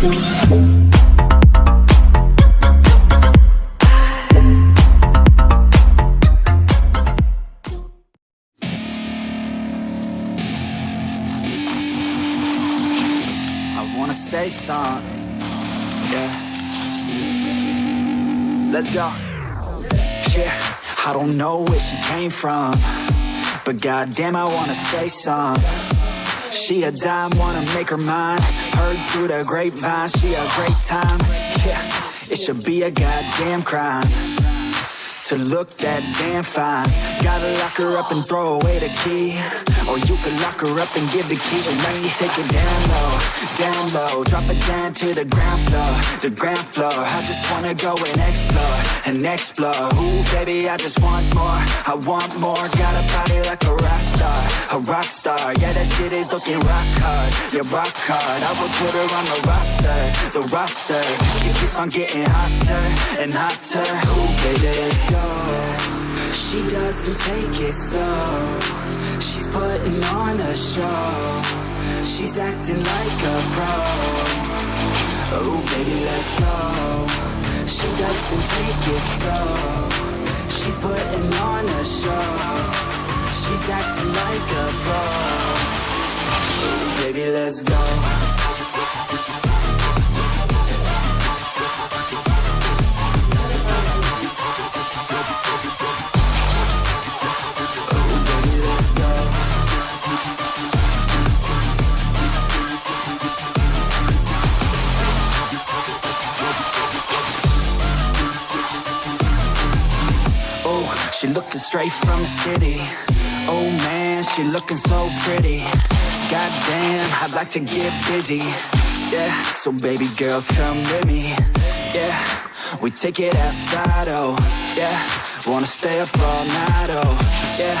I wanna say something. Yeah. Let's go. Yeah. I don't know where she came from. But goddamn, I wanna say something. She a dime, wanna make her mine. Heard through the grapevine, she a great time. Yeah. It should be a goddamn crime to look that damn fine. Gotta lock her up and throw away the key. Or you could lock her up and give the key to me. Take it down low, down low. Drop it down to the ground floor, the ground floor. I just wanna go and explore, and explore. Ooh, baby, I just want more. I want more. Got a body like a rock star. Yeah, that shit is looking rock hard, yeah, rock hard. I would put her on the roster, the roster. She keeps on getting hotter and hotter. Ooh, baby, let's go. She doesn't take it slow. She's putting on a show. She's acting like a pro. Oh, baby, let's go. She doesn't take it slow. She's putting on a show. She's acting like a pro. Baby, let's go. Baby, let's go. Oh, she looking straight from the city. Oh man, she looking so pretty. Goddamn, I'd like to get busy. Yeah, so baby girl, come with me. Yeah, we take it outside, oh yeah. Wanna stay up all night, oh yeah.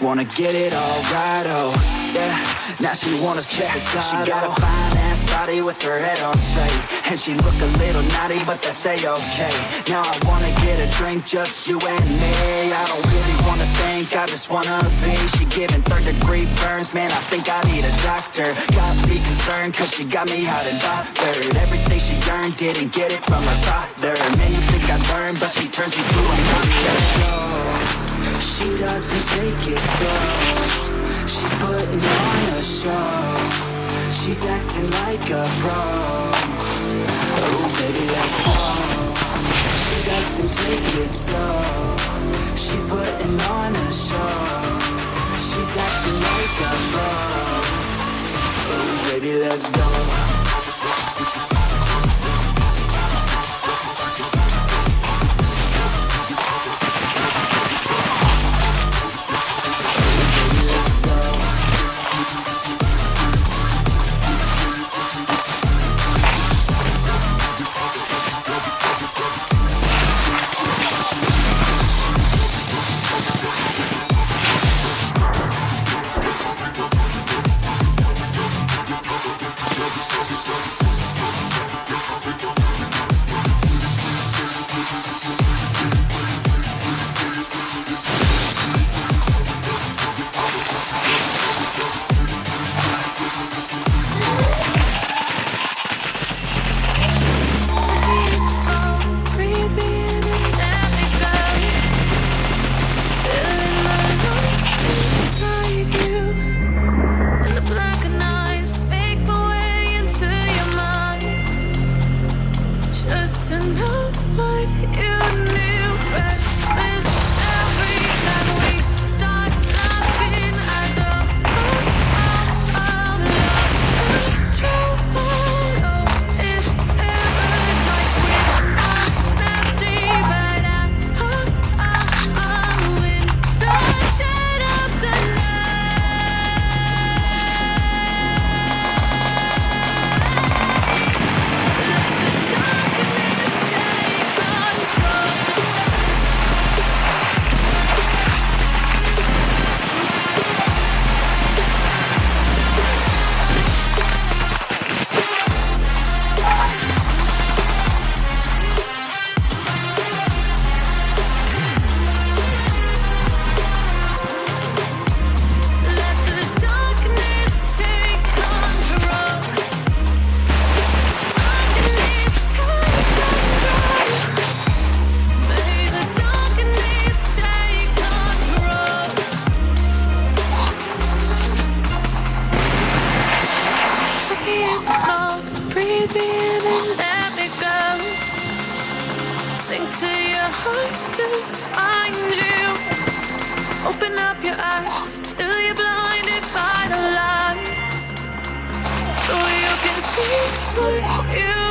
Wanna get it all right, oh yeah. Now she wanna slide, She got a fine ass body with her head on straight. And she look a little naughty, but that's a-okay Now I wanna get a drink, just you and me. I don't really wanna think, I just wanna be. She giving third degree burns, man, I think I need a doctor. Got me concerned, cause she got me hot and bothered. Everything she earned, didn't get it from her father. Man, you think I learned, but she turns me to a monster. She doesn't take it slow She's putting on a show. She's acting like a pro. Oh, baby, let's go. She doesn't take it slow. She's putting on a show. She's acting like a pro. Oh, baby, let's go Still you're blinded by the lies So you can see what you